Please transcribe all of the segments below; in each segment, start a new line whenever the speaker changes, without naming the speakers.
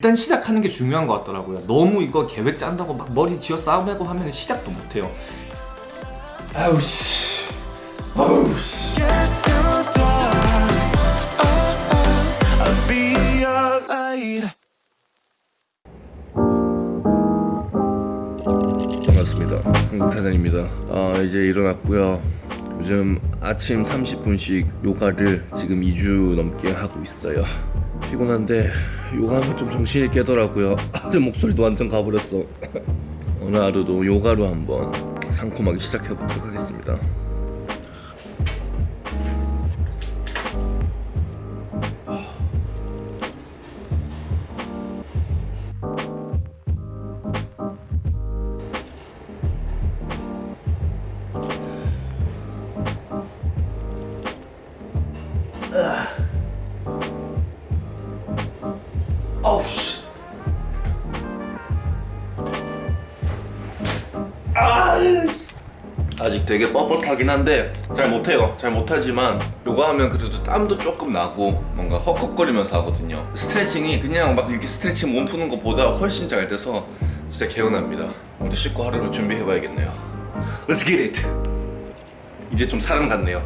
일단 시작하는 게 중요한 것 같더라고요 너무 이거 계획 짠다고 막 머리 쥐어 싸우고 하면 시작도 못해요 아우 씨 아우 씨.
반갑습니다. 한국타잔입니다. 아, 이제 일어났고요. 요즘 아침 30분씩 요가를 지금 2주 넘게 하고 있어요. 피곤한데 요가하면 좀 정신이 깨더라고요. 목소리도 완전 가버렸어. 오늘 하루도 요가로 한번 상콤하게 시작해보도록 하겠습니다. 되게 뻣뻣하긴 한데 잘 못해요. 잘 못하지만 요가하면 그래도 땀도 조금 나고 뭔가 헉헉거리면서 하거든요. 스트레칭이 그냥 막 이렇게 스트레칭 몸 푸는 것보다 훨씬 잘 돼서 진짜 개운합니다. 오늘 씻고 하루를 준비해봐야겠네요. Let's get it! 이제 좀 사람 같네요.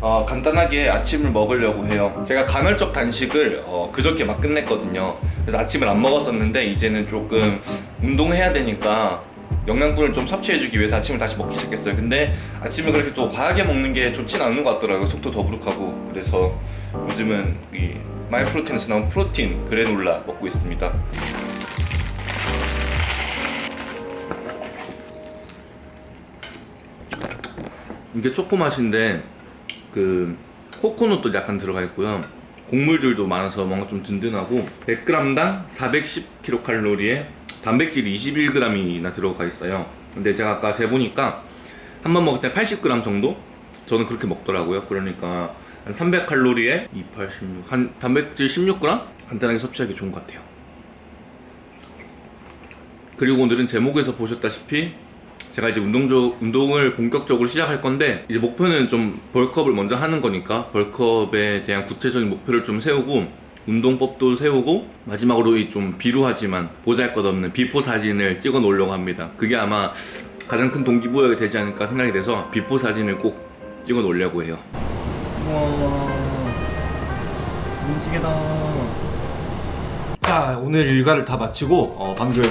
어, 간단하게 아침을 먹으려고 해요. 제가 간헐적 단식을 어, 그저께 막 끝냈거든요. 그래서 아침을 안 먹었었는데 이제는 조금 운동해야 되니까 영양분을 좀 섭취해주기 위해서 아침을 다시 먹기 시작했어요. 근데 아침을 그렇게 또 과하게 먹는 게 좋진 않은 것 같더라고요. 속도 더부룩하고. 그래서 요즘은 이 마이프로틴에서 나온 프로틴 그래놀라 먹고 있습니다. 이게 초코 맛인데 그 코코넛도 약간 들어가 있고요. 곡물들도 많아서 뭔가 좀 든든하고 100g당 410kcal에 단백질 21g이나 들어가 있어요 근데 제가 아까 재보니까 한 번 먹을 때 80g 정도? 저는 그렇게 먹더라고요 그러니까 한 300칼로리에 2, 8, 16, 한 단백질 16g? 간단하게 섭취하기 좋은 것 같아요 그리고 오늘은 제목에서 보셨다시피 제가 이제 운동조, 운동을 본격적으로 시작할 건데 이제 목표는 좀 벌크업을 먼저 하는 거니까 벌크업에 대한 구체적인 목표를 좀 세우고 운동법도 세우고 마지막으로 이 좀 비루하지만 보잘것없는 before 사진을 찍어 놓으려고 합니다. 그게 아마 가장 큰 동기부여가 되지 않을까 생각이 돼서 before 사진을 꼭 찍어 놓으려고 해요.
우와. 무지개다. 자 오늘 일과를 다 마치고 어, 방금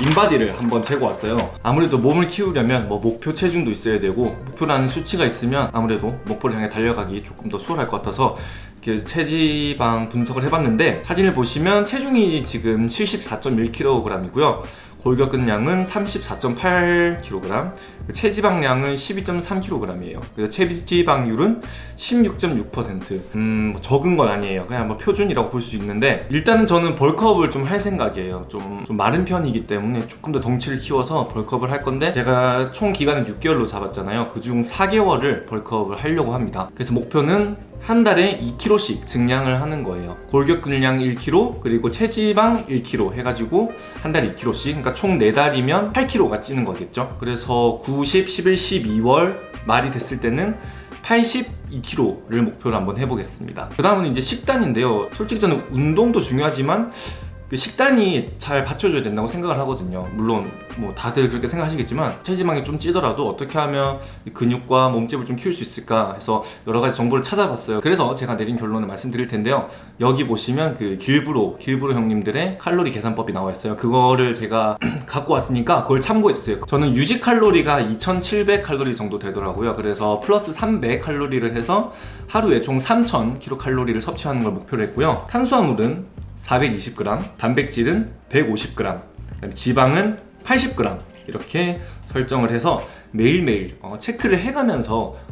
인바디를 한번 재고 왔어요. 아무래도 몸을 키우려면 뭐 목표 체중도 있어야 되고 목표라는 수치가 있으면 아무래도 목표를 향해 달려가기 조금 더 수월할 것 같아서 이렇게 체지방 분석을 해봤는데 사진을 보시면 체중이 지금 74.1kg이고요. 골격근량은 34.8kg 체지방량은 12.3kg이에요. 그래서 체지방률은 16.6% 음, 뭐 적은 건 아니에요. 그냥 뭐 표준이라고 볼 수 있는데 일단은 저는 벌크업을 좀 할 생각이에요. 좀, 좀 마른 편이기 때문에 조금 더 덩치를 키워서 벌크업을 할 건데 제가 총 기간은 6개월로 잡았잖아요. 그중 4개월을 벌크업을 하려고 합니다. 그래서 목표는 한 달에 2kg씩 증량을 하는 거예요. 골격 근량 1kg 그리고 체지방 1kg 해가지고 한 달에 2kg씩 그러니까 총 4달이면 8kg가 찌는 거겠죠. 그래서 9, 10, 11, 12월 말이 됐을 때는 82kg를 목표로 한번 해보겠습니다. 그 다음은 이제 식단인데요. 솔직히 저는 운동도 중요하지만 그 식단이 잘 받쳐줘야 된다고 생각을 하거든요. 물론 뭐 다들 그렇게 생각하시겠지만 체지방이 좀 찌더라도 어떻게 하면 이 근육과 몸집을 좀 키울 수 있을까 해서 여러 가지 정보를 찾아봤어요. 그래서 제가 내린 결론을 말씀드릴 텐데요. 여기 보시면 그 길브로 길브로 형님들의 칼로리 계산법이 나와 있어요. 그거를 제가 갖고 왔으니까 그걸 참고해 주세요. 저는 유지 칼로리가 2700 칼로리 정도 되더라고요. 그래서 플러스 300 칼로리를 해서 하루에 총 3000kcal를 섭취하는 걸 목표로 했고요. 탄수화물은 420g, 단백질은 150g, 그다음에 지방은 80g 이렇게 설정을 해서 매일매일 어, 체크를 해가면서 어,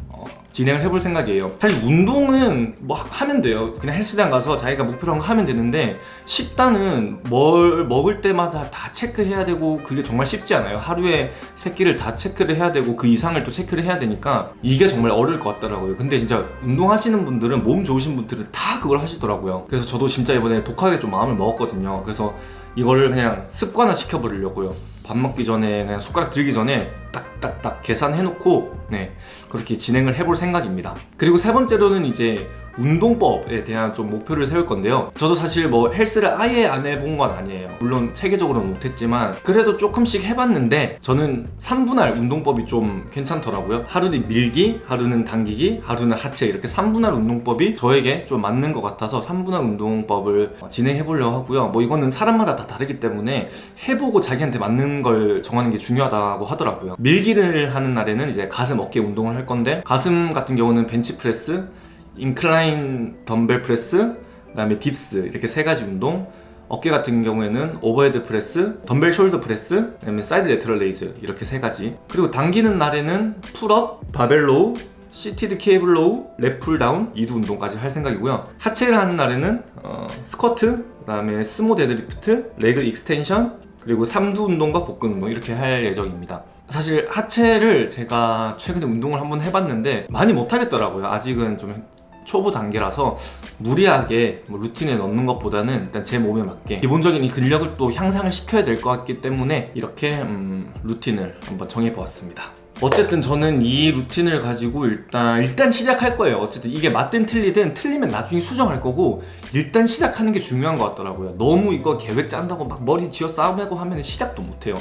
진행을 해볼 생각이에요. 사실 운동은 뭐 하면 돼요. 그냥 헬스장 가서 자기가 목표로 한 거 하면 되는데 식단은 뭘 먹을 때마다 다 체크해야 되고 그게 정말 쉽지 않아요. 하루에 세 끼를 다 체크를 해야 되고 그 이상을 또 체크를 해야 되니까 이게 정말 어려울 것 같더라고요. 근데 진짜 운동하시는 분들은 몸 좋으신 분들은 다 그걸 하시더라고요. 그래서 저도 진짜 이번에 독하게 좀 마음을 먹었거든요. 그래서 이거를 그냥 습관화 시켜버리려고요. 밥 먹기 전에 그냥 숟가락 들기 전에 딱 딱딱 계산해놓고 네 그렇게 진행을 해볼 생각입니다. 그리고 세 번째로는 이제 운동법에 대한 좀 목표를 세울 건데요. 저도 사실 뭐 헬스를 아예 안 해본 건 아니에요. 물론 체계적으로는 못했지만 그래도 조금씩 해봤는데 저는 3분할 운동법이 좀 괜찮더라고요. 하루는 밀기, 하루는 당기기, 하루는 하체 이렇게 3분할 운동법이 저에게 좀 맞는 것 같아서 3분할 운동법을 진행해 보려고 하고요. 뭐 이거는 사람마다 다 다르기 때문에 해보고 자기한테 맞는 걸 정하는 게 중요하다고 하더라고요. 밀기를 하는 날에는 이제 가슴 어깨 운동을 할 건데 가슴 같은 경우는 벤치프레스, incline dumbbell press, 그 다음에 dips 이렇게 세 가지 운동. 어깨 같은 경우에는 overhead press, dumbbell shoulder press, 그다음에 side lateral raise 이렇게 세 가지. 그리고 당기는 날에는 pull-up, barbell row, seated cable row, lat pull down, 이두 운동까지 할 생각이고요. 하체를 하는 날에는 어, 스쿼트, 그 다음에 sumo deadlift, leg extension, 그리고 삼두 운동과 복근 운동 이렇게 할 예정입니다. 사실 하체를 제가 최근에 운동을 한번 해봤는데 많이 못하겠더라고요. 아직은 좀 초보 단계라서 무리하게 뭐 루틴에 넣는 것보다는 일단 제 몸에 맞게 기본적인 이 근력을 또 향상을 시켜야 될 것 같기 때문에 이렇게 음, 루틴을 한번 정해보았습니다. 어쨌든 저는 이 루틴을 가지고 일단 일단 시작할 거예요. 어쨌든 이게 맞든 틀리든 틀리면 나중에 수정할 거고 일단 시작하는 게 중요한 것 같더라고요. 너무 이거 계획 짠다고 막 머리 쥐어 싸우고 하면 시작도 못 해요.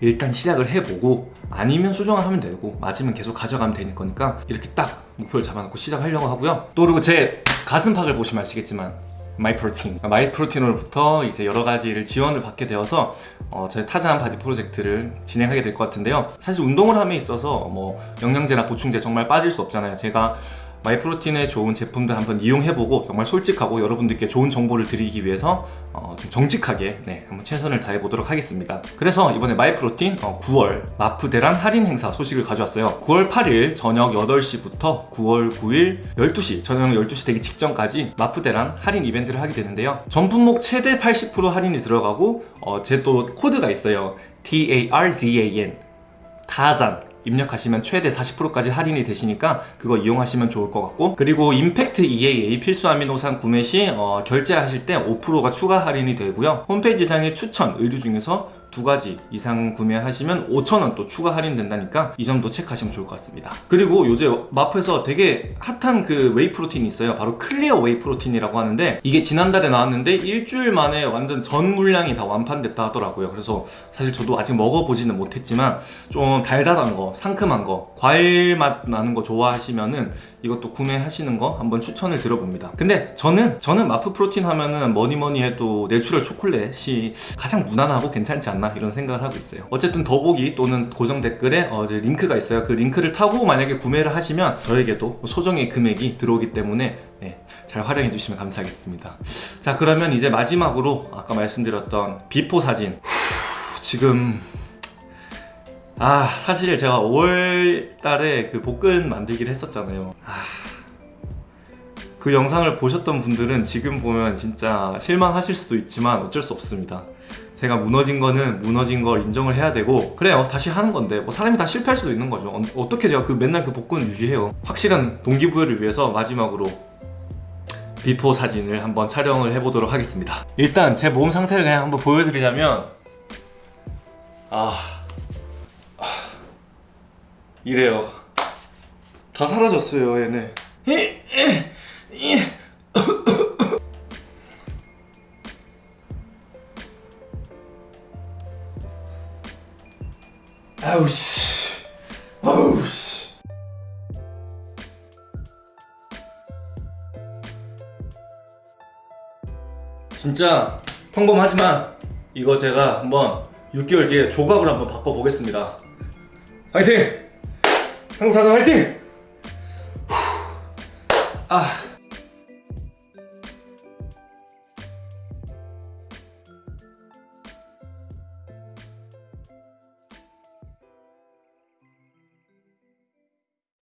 일단 시작을 해보고 아니면 수정을 하면 되고 맞으면 계속 가져가면 되는 거니까 이렇게 딱 목표를 잡아놓고 시작하려고 하고요. 또 그리고 제 가슴팍을 보시면 아시겠지만 마이프로틴. 마이프로틴으로부터 이제 여러 가지를 지원을 받게 되어서 어, 저희 타잔 body 프로젝트를 진행하게 될 것 같은데요. 사실 운동을 함에 있어서 뭐 영양제나 보충제 정말 빠질 수 없잖아요. 제가 마이프로틴의 좋은 제품들 한번 이용해보고 정말 솔직하고 여러분들께 좋은 정보를 드리기 위해서 어, 좀 정직하게 네, 한번 최선을 다해보도록 하겠습니다. 그래서 이번에 마이프로틴 어, 9월 마프 대란 할인 행사 소식을 가져왔어요. 9월 8일 저녁 8시부터 9월 9일 12시 저녁 12시 되기 직전까지 마프 대란 할인 이벤트를 하게 되는데요. 전 품목 최대 80% 할인이 들어가고 어, 제 또 코드가 있어요. TARZAN 타잔 입력하시면 최대 40%까지 할인이 되시니까 그거 이용하시면 좋을 것 같고 그리고 Impact EAA 필수 아미노산 구매 시 어, 결제하실 때 5%가 추가 할인이 되고요. 홈페이지상의 추천 의류 중에서 두 가지 이상 구매하시면 5,000원 또 추가 할인된다니까 이 점도 체크하시면 좋을 것 같습니다. 그리고 요새 마프에서 되게 핫한 그 whey protein이 있어요. 바로 clear whey protein이라고 하는데 이게 지난달에 나왔는데 일주일 만에 완전 전 물량이 다 완판됐다 하더라고요. 그래서 사실 저도 아직 먹어보지는 못했지만 좀 달달한 거, 상큼한 거, 과일 맛 나는 거 좋아하시면은 이것도 구매하시는 거 한번 추천을 드려봅니다. 근데 저는 저는 마프 protein 하면은 뭐니 뭐니 해도 natural 초콜릿이 가장 무난하고 괜찮지 않나 이런 생각을 하고 있어요. 어쨌든 더보기 또는 고정 댓글에 어, 이제 링크가 있어요. 그 링크를 타고 만약에 구매를 하시면 저에게도 소정의 금액이 들어오기 때문에 네, 잘 활용해 주시면 감사하겠습니다. 자 그러면 이제 마지막으로 아까 말씀드렸던 before 사진 후, 지금 아 사실 제가 5월 달에 그 복근 만들기를 했었잖아요 아, 그 영상을 보셨던 분들은 지금 보면 진짜 실망하실 수도 있지만 어쩔 수 없습니다 제가 무너진 거는 무너진 걸 인정을 해야 되고 그래요 다시 하는 건데 뭐 사람이 다 실패할 수도 있는 거죠 어, 떻게 제가 그 맨날 그 복근을 유지해요 확실한 동기부여를 위해서 마지막으로 before 사진을 한번 촬영을 해보도록 하겠습니다 일단 제 몸 상태를 그냥 한번 보여드리자면 아 이래요. 다 사라졌어요, 얘네. 아우 씨. 아우 씨. 진짜 평범하지만 이거 제가 한번 6개월 뒤에 조각을 한번 바꿔 보겠습니다. 화이팅! 한국 사전 화이팅! 후. 아